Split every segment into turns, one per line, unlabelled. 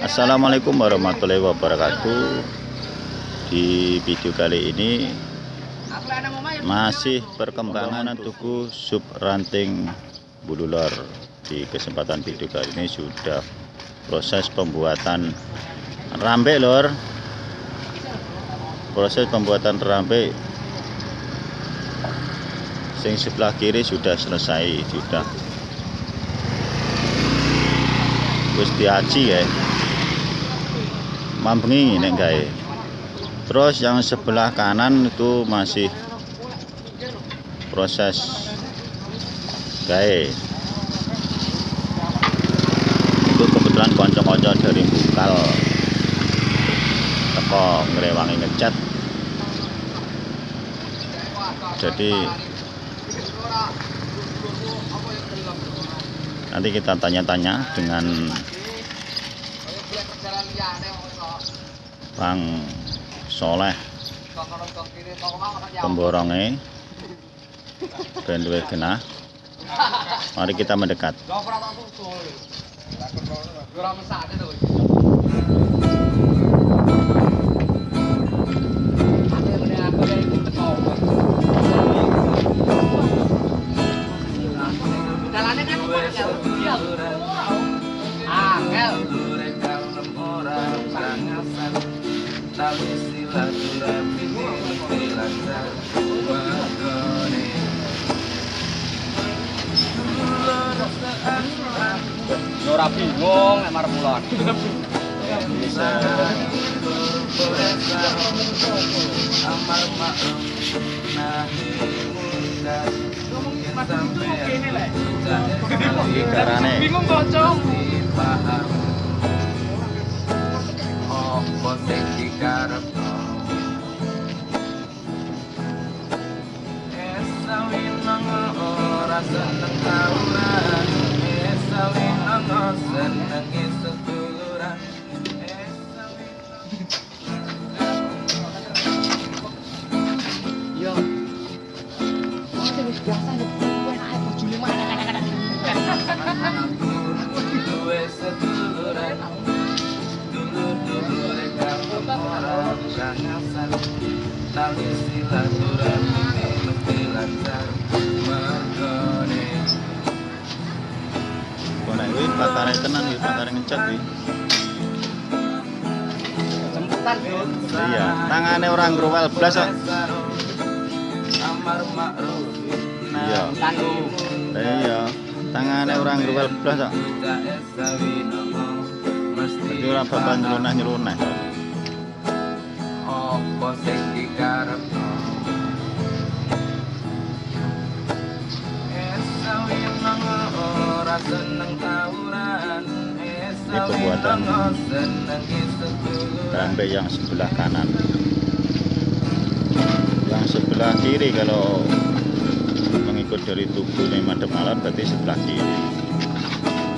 Assalamualaikum warahmatullahi wabarakatuh. Di video kali ini Masih perkembangan tuku sub ranting bululor Di kesempatan video kali ini sudah proses pembuatan rambe lor. Proses pembuatan rambe Sing sebelah kiri sudah selesai Sudah. Gusti Haji ya mambengi nek gawe. Terus yang sebelah kanan itu masih proses gawe. Itu kebetulan konco-konco dari bukal. Teko ngerewangi ngecat jadi nanti kita tanya-tanya dengan Bang Soleh. Pemborongnya. Ben luwih genah. Mari kita mendekat.
Jalannya
silaturahmi
Ora bingung nek marep mulon.
amar ma'ruf nahi munkar sampai
Carane.
Bingung bocong.
paham seneng tawuran seneng
Yo. Biasa mana
seduluran Dulu-dulu Tali silaturahmi. Mesti lancar
Pakare tenan iki pakare ngecat kuwi
Jemputan, Bro.
iya tangane orang growel blas kok
Amar ma'ruf
Iya. iya tangane orang growel blas kok Jadi ora bakal nyelunah-nyelunah
Apa sing dikarepno ora seneng ini
perbuatan rambe yang sebelah kanan. Yang sebelah kiri kalau mengikut dari tubuhnya madem alat berarti sebelah kiri.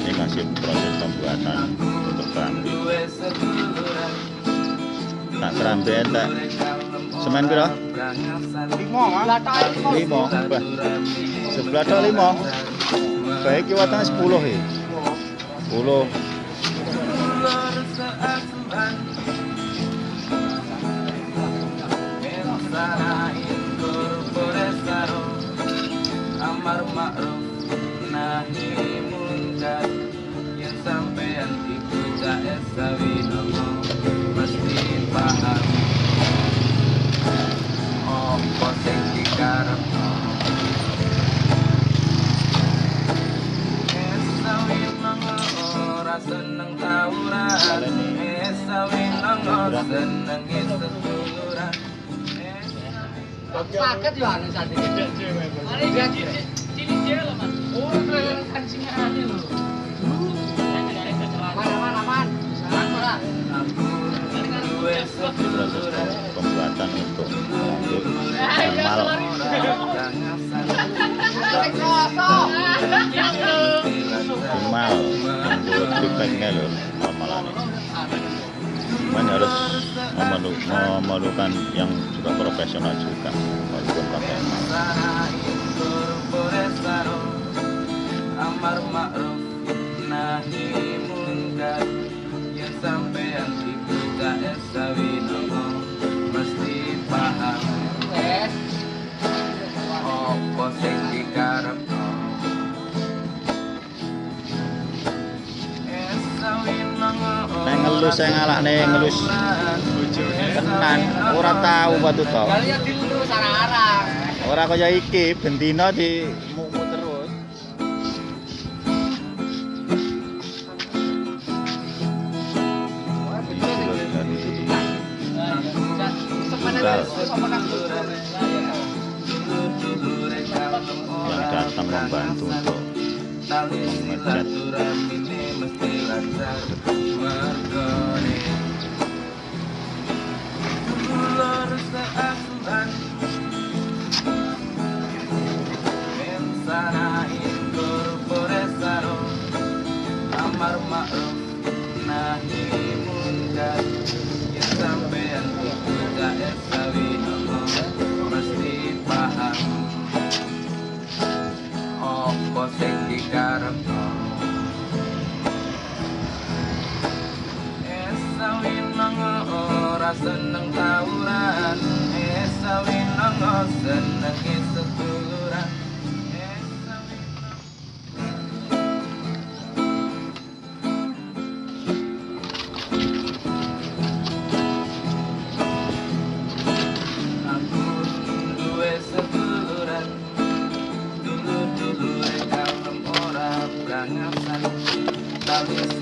Ini masih proses pembuatan untuk rambe tak rambe tak semen piro?
Limo
sebelah lima limo. Baik kiwatan 10 ya?
10 Mensanain korporesaro Amar ma'ruf nahi munkar Yang sampean iku jaes sawi nomo Mesti paham Apa sing dikarepno ora seneng tawuran Esawi nang seneng
Paket yo anu sate. Mari gaji cilik cewek lho, Mas. Oh, keren kancingannya lho. Mana mana man. Ora.
Seduluran
pembuatan untuk untuk normal normal untuk feedbacknya loh normalan cuman harus memerlukan yang juga profesional juga walaupun pakai
saya ngalah nih
ngelus tenan ora tahu batu to
Kalian dulu sarang-arang.
ora kaya iki bendina di mumu terus. Yang datang membantu untuk mengecat
seneng tawuran. Nang seneng Esawi nang Aku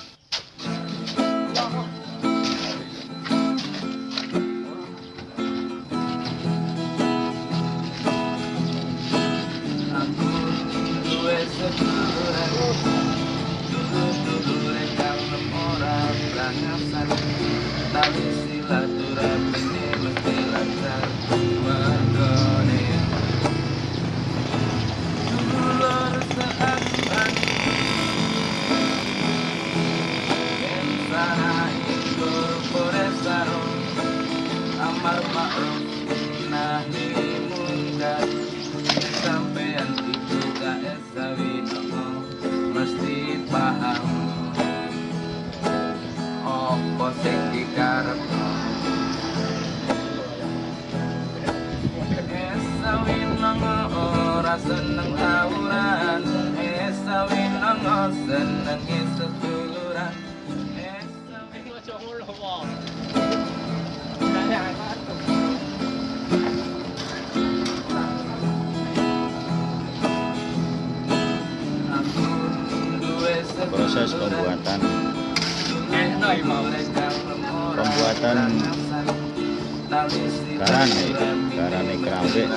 paham. Apa sing dikarepno esawi nang ora seneng tawuran
pembuatan garane garane keramik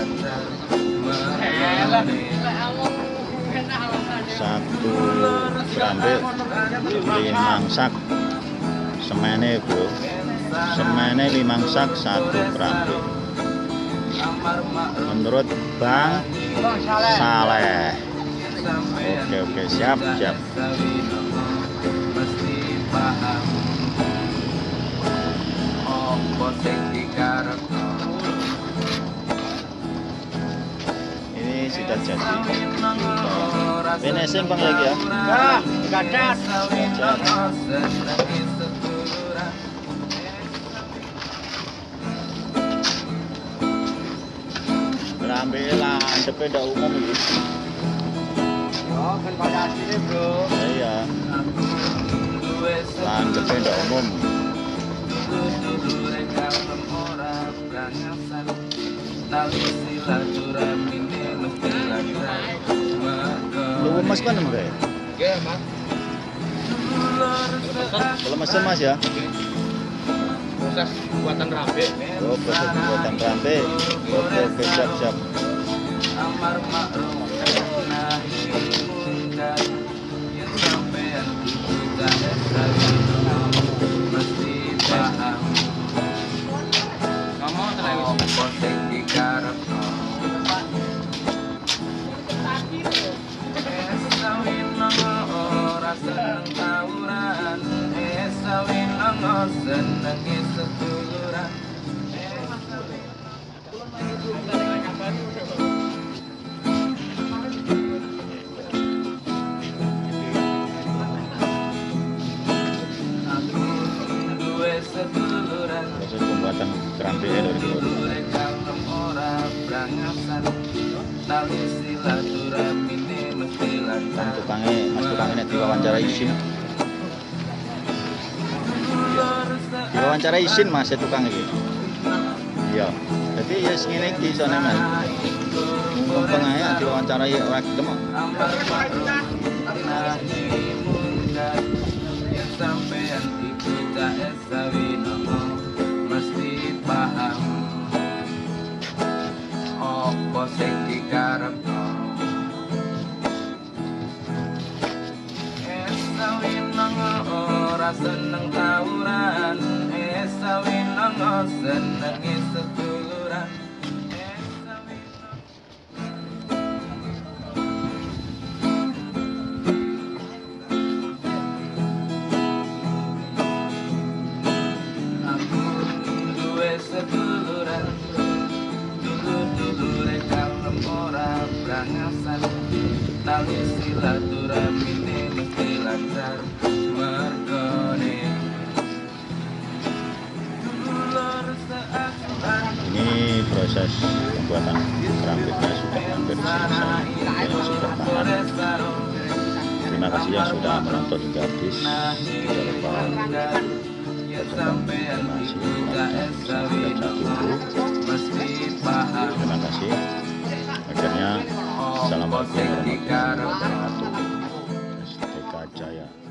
satu keramik limang sak semene bro semene limang sak satu keramik menurut Bang Saleh. Oke oke. Siap siap ini sudah jadi. Finishing bang lagi ya? Keramik landepe ndak umum iki
Oh, kan pada aslinya bro.
iya lu lemes kan mbak
Oke, Mas.
mas ya.
Proses buatan rambe.
oh proses pembuatan rampe oke oke siap siap.
Amar ma'ruf
tukangnya mas tukangnya diwawancara
Dulur
diwawancara isin mas ya tukang iki. Iya. Jadi ya segini iki soalnya mas. Mumpung aja diwawancarai orang gelem kok.
Seneng tawuran. Esawi nomo senengi seduluran Aku duwe seduluran Dulur-dulure kalem ora brangasan. Tali silaturahmi
buatan Perampitnya sudah hampir Terima kasih yang sudah menonton hingga habis. Jangan lupa Terima kasih. Akhirnya Assalamualaikum warahmatullahi wabarakatuh.
Jaya